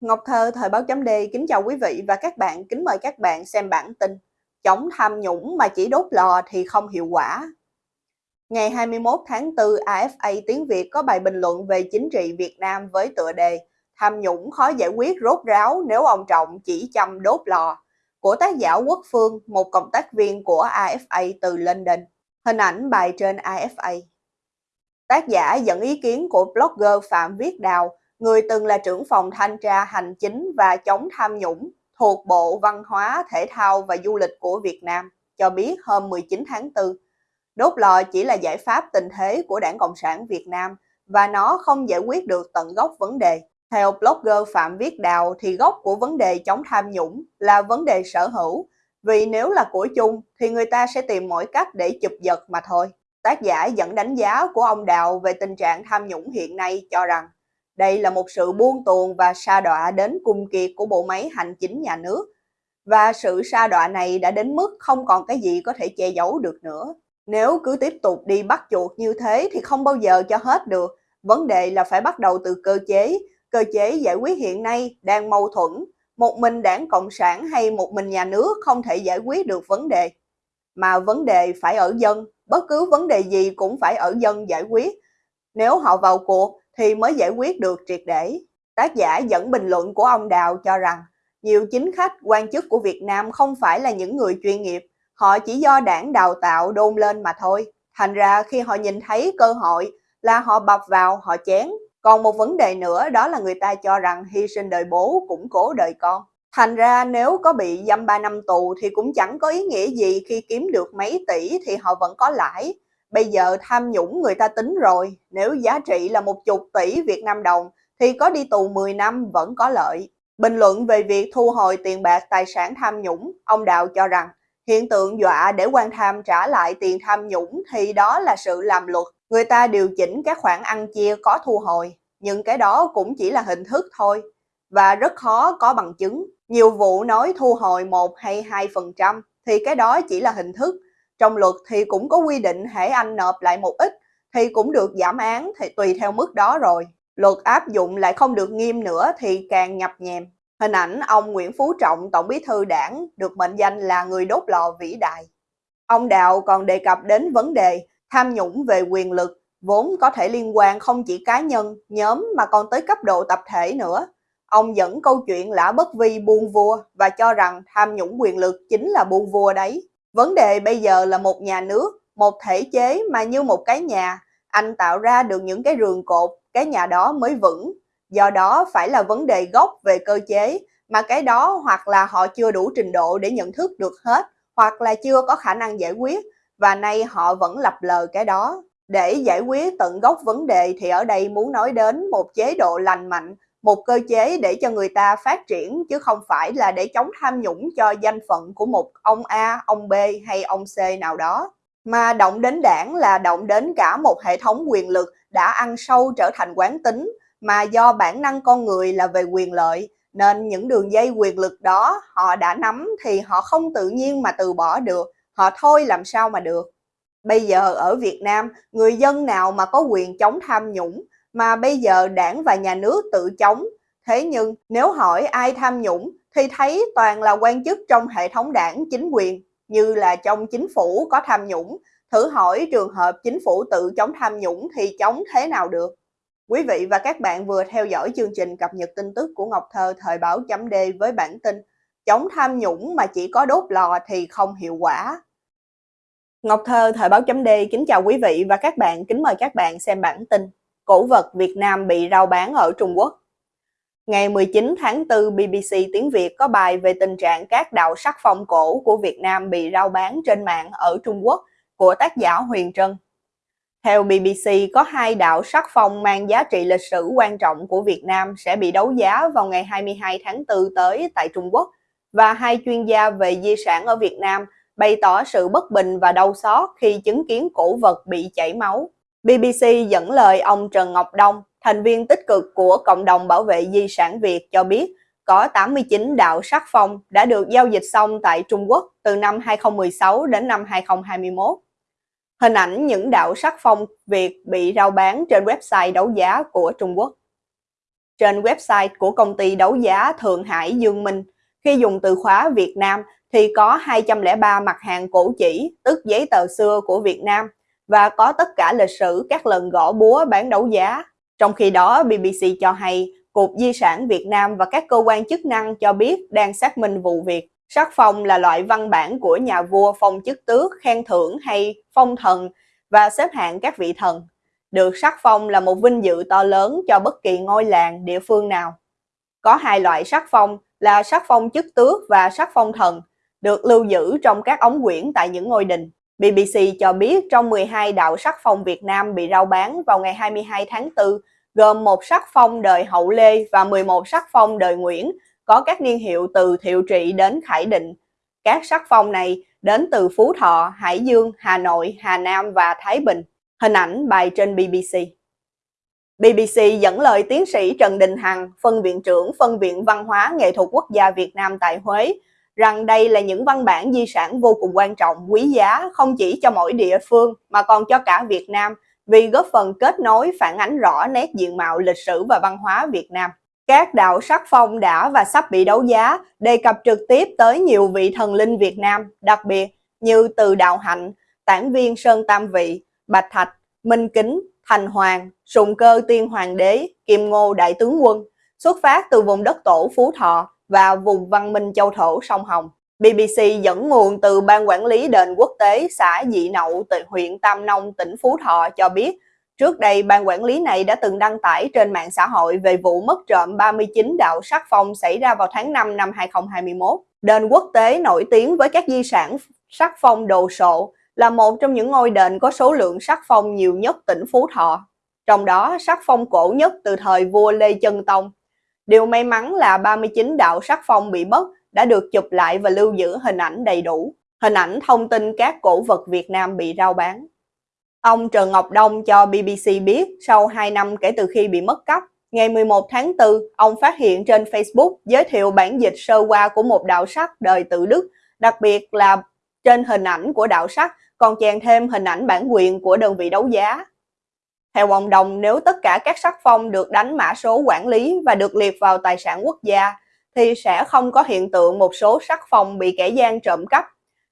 Ngọc Thơ, Thời báo chấm D, kính chào quý vị và các bạn, kính mời các bạn xem bản tin Chống tham nhũng mà chỉ đốt lò thì không hiệu quả. Ngày 21 tháng 4, AFA Tiếng Việt có bài bình luận về chính trị Việt Nam với tựa đề Tham nhũng khó giải quyết rốt ráo nếu ông Trọng chỉ chăm đốt lò của tác giả Quốc Phương, một cộng tác viên của AFA từ London. Hình ảnh bài trên AFA. Tác giả dẫn ý kiến của blogger Phạm Viết Đào, người từng là trưởng phòng thanh tra hành chính và chống tham nhũng thuộc Bộ Văn hóa, Thể thao và Du lịch của Việt Nam, cho biết hôm 19 tháng 4, đốt lò chỉ là giải pháp tình thế của Đảng Cộng sản Việt Nam và nó không giải quyết được tận gốc vấn đề. Theo blogger Phạm Viết Đào thì gốc của vấn đề chống tham nhũng là vấn đề sở hữu, vì nếu là của chung thì người ta sẽ tìm mọi cách để chụp giật mà thôi. Tác giả dẫn đánh giá của ông Đào về tình trạng tham nhũng hiện nay cho rằng đây là một sự buông tuồng và sa đọa đến cùng kiệt của bộ máy hành chính nhà nước. Và sự sa đọa này đã đến mức không còn cái gì có thể che giấu được nữa. Nếu cứ tiếp tục đi bắt chuột như thế thì không bao giờ cho hết được. Vấn đề là phải bắt đầu từ cơ chế. Cơ chế giải quyết hiện nay đang mâu thuẫn. Một mình đảng Cộng sản hay một mình nhà nước không thể giải quyết được vấn đề. Mà vấn đề phải ở dân, bất cứ vấn đề gì cũng phải ở dân giải quyết. Nếu họ vào cuộc thì mới giải quyết được triệt để. Tác giả dẫn bình luận của ông Đào cho rằng nhiều chính khách, quan chức của Việt Nam không phải là những người chuyên nghiệp, họ chỉ do đảng đào tạo đôn lên mà thôi. Thành ra khi họ nhìn thấy cơ hội là họ bập vào, họ chén. Còn một vấn đề nữa đó là người ta cho rằng hy sinh đời bố củng cố đời con. Thành ra nếu có bị dâm 3 năm tù thì cũng chẳng có ý nghĩa gì khi kiếm được mấy tỷ thì họ vẫn có lãi. Bây giờ tham nhũng người ta tính rồi, nếu giá trị là một chục tỷ Việt Nam đồng thì có đi tù 10 năm vẫn có lợi. Bình luận về việc thu hồi tiền bạc tài sản tham nhũng, ông Đạo cho rằng hiện tượng dọa để quan tham trả lại tiền tham nhũng thì đó là sự làm luật. Người ta điều chỉnh các khoản ăn chia có thu hồi, nhưng cái đó cũng chỉ là hình thức thôi và rất khó có bằng chứng. Nhiều vụ nói thu hồi 1 hay 2% thì cái đó chỉ là hình thức, trong luật thì cũng có quy định hãy anh nộp lại một ít thì cũng được giảm án thì tùy theo mức đó rồi. Luật áp dụng lại không được nghiêm nữa thì càng nhập nhèm. Hình ảnh ông Nguyễn Phú Trọng, Tổng bí thư đảng, được mệnh danh là người đốt lò vĩ đại. Ông Đạo còn đề cập đến vấn đề tham nhũng về quyền lực, vốn có thể liên quan không chỉ cá nhân, nhóm mà còn tới cấp độ tập thể nữa. Ông dẫn câu chuyện lã bất vi buôn vua và cho rằng tham nhũng quyền lực chính là buôn vua đấy. Vấn đề bây giờ là một nhà nước, một thể chế mà như một cái nhà, anh tạo ra được những cái rường cột, cái nhà đó mới vững. Do đó phải là vấn đề gốc về cơ chế, mà cái đó hoặc là họ chưa đủ trình độ để nhận thức được hết, hoặc là chưa có khả năng giải quyết, và nay họ vẫn lập lờ cái đó. Để giải quyết tận gốc vấn đề thì ở đây muốn nói đến một chế độ lành mạnh, một cơ chế để cho người ta phát triển chứ không phải là để chống tham nhũng cho danh phận của một ông A, ông B hay ông C nào đó. Mà động đến đảng là động đến cả một hệ thống quyền lực đã ăn sâu trở thành quán tính mà do bản năng con người là về quyền lợi nên những đường dây quyền lực đó họ đã nắm thì họ không tự nhiên mà từ bỏ được, họ thôi làm sao mà được. Bây giờ ở Việt Nam, người dân nào mà có quyền chống tham nhũng mà bây giờ đảng và nhà nước tự chống. Thế nhưng nếu hỏi ai tham nhũng thì thấy toàn là quan chức trong hệ thống đảng chính quyền như là trong chính phủ có tham nhũng. Thử hỏi trường hợp chính phủ tự chống tham nhũng thì chống thế nào được? Quý vị và các bạn vừa theo dõi chương trình cập nhật tin tức của Ngọc Thơ thời báo chấm D với bản tin Chống tham nhũng mà chỉ có đốt lò thì không hiệu quả. Ngọc Thơ thời báo chấm D kính chào quý vị và các bạn, kính mời các bạn xem bản tin cổ vật Việt Nam bị rao bán ở Trung Quốc. Ngày 19 tháng 4, BBC tiếng Việt có bài về tình trạng các đạo sắc phong cổ của Việt Nam bị rao bán trên mạng ở Trung Quốc của tác giả Huyền Trân. Theo BBC, có hai đạo sắc phong mang giá trị lịch sử quan trọng của Việt Nam sẽ bị đấu giá vào ngày 22 tháng 4 tới tại Trung Quốc và hai chuyên gia về di sản ở Việt Nam bày tỏ sự bất bình và đau xót khi chứng kiến cổ vật bị chảy máu. BBC dẫn lời ông Trần Ngọc Đông, thành viên tích cực của Cộng đồng Bảo vệ Di sản Việt cho biết có 89 đạo sắc phong đã được giao dịch xong tại Trung Quốc từ năm 2016 đến năm 2021. Hình ảnh những đạo sắc phong Việt bị rao bán trên website đấu giá của Trung Quốc. trên website của công ty đấu giá Thượng Hải Dương Minh. Khi dùng từ khóa Việt Nam thì có 203 mặt hàng cổ chỉ, tức giấy tờ xưa của Việt Nam, và có tất cả lịch sử các lần gõ búa bán đấu giá. Trong khi đó, BBC cho hay Cục Di sản Việt Nam và các cơ quan chức năng cho biết đang xác minh vụ việc. Sắc phong là loại văn bản của nhà vua phong chức tước, khen thưởng hay phong thần và xếp hạng các vị thần. Được sắc phong là một vinh dự to lớn cho bất kỳ ngôi làng, địa phương nào. Có hai loại sắc phong là sắc phong chức tước và sắc phong thần, được lưu giữ trong các ống quyển tại những ngôi đình. BBC cho biết trong 12 đạo sắc phong Việt Nam bị rao bán vào ngày 22 tháng 4, gồm một sắc phong đời Hậu Lê và 11 sắc phong đời Nguyễn, có các niên hiệu từ Thiệu Trị đến Khải Định. Các sắc phong này đến từ Phú Thọ, Hải Dương, Hà Nội, Hà Nam và Thái Bình. Hình ảnh bài trên BBC. BBC dẫn lời tiến sĩ Trần Đình Hằng, phân viện trưởng phân viện văn hóa nghệ thuật quốc gia Việt Nam tại Huế, rằng đây là những văn bản di sản vô cùng quan trọng, quý giá không chỉ cho mỗi địa phương mà còn cho cả Việt Nam vì góp phần kết nối phản ánh rõ nét diện mạo lịch sử và văn hóa Việt Nam. Các đạo sắc phong đã và sắp bị đấu giá đề cập trực tiếp tới nhiều vị thần linh Việt Nam, đặc biệt như Từ Đạo Hạnh, Tản Viên Sơn Tam Vị, Bạch Thạch, Minh Kính, Thành Hoàng, Sùng Cơ Tiên Hoàng Đế, Kim Ngô Đại Tướng Quân, xuất phát từ vùng đất tổ Phú Thọ và vùng văn minh châu thổ sông Hồng. BBC dẫn nguồn từ Ban Quản lý Đền Quốc tế xã Dị Nậu, huyện Tam Nông, tỉnh Phú Thọ cho biết, trước đây ban quản lý này đã từng đăng tải trên mạng xã hội về vụ mất trộm 39 đạo sắc phong xảy ra vào tháng 5 năm 2021. Đền quốc tế nổi tiếng với các di sản sắc phong đồ sộ là một trong những ngôi đền có số lượng sắc phong nhiều nhất tỉnh Phú Thọ. Trong đó, sắc phong cổ nhất từ thời vua Lê Chân Tông. Điều may mắn là 39 đạo sắc phong bị mất đã được chụp lại và lưu giữ hình ảnh đầy đủ. Hình ảnh thông tin các cổ vật Việt Nam bị rao bán. Ông Trần Ngọc Đông cho BBC biết sau 2 năm kể từ khi bị mất cắp, ngày 11 tháng 4, ông phát hiện trên Facebook giới thiệu bản dịch sơ qua của một đạo sắc đời tự Đức, đặc biệt là trên hình ảnh của đạo sắc còn chèn thêm hình ảnh bản quyền của đơn vị đấu giá. Theo ông Đồng, nếu tất cả các sắc phong được đánh mã số quản lý và được liệt vào tài sản quốc gia, thì sẽ không có hiện tượng một số sắc phong bị kẻ gian trộm cắp,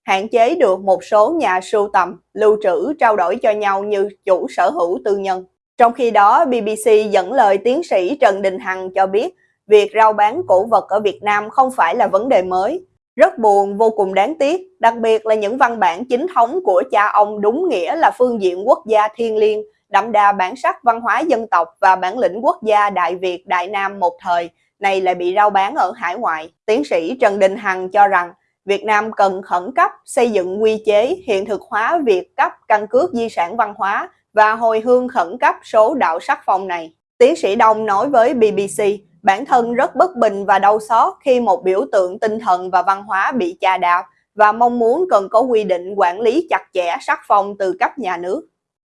hạn chế được một số nhà sưu tầm, lưu trữ, trao đổi cho nhau như chủ sở hữu tư nhân. Trong khi đó, BBC dẫn lời tiến sĩ Trần Đình Hằng cho biết, việc rao bán cổ vật ở Việt Nam không phải là vấn đề mới. Rất buồn, vô cùng đáng tiếc, đặc biệt là những văn bản chính thống của cha ông đúng nghĩa là phương diện quốc gia thiên liêng, đậm đà bản sắc văn hóa dân tộc và bản lĩnh quốc gia Đại Việt Đại Nam một thời, này lại bị rao bán ở hải ngoại. Tiến sĩ Trần Đình Hằng cho rằng Việt Nam cần khẩn cấp xây dựng quy chế hiện thực hóa việc cấp căn cước di sản văn hóa và hồi hương khẩn cấp số đạo sắc phong này. Tiến sĩ Đông nói với BBC, bản thân rất bất bình và đau xót khi một biểu tượng tinh thần và văn hóa bị chà đạp và mong muốn cần có quy định quản lý chặt chẽ sắc phong từ cấp nhà nước.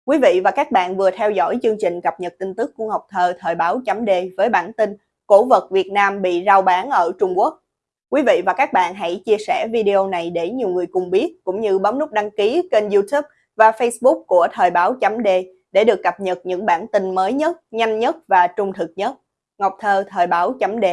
Quý vị và các bạn vừa theo dõi chương trình cập nhật tin tức của Ngọc Thơ thời báo chấm D với bản tin cổ vật Việt Nam bị rao bán ở Trung Quốc. Quý vị và các bạn hãy chia sẻ video này để nhiều người cùng biết, cũng như bấm nút đăng ký kênh youtube và facebook của Thời báo chấm D để được cập nhật những bản tin mới nhất, nhanh nhất và trung thực nhất. Ngọc Thơ Thời báo chấm D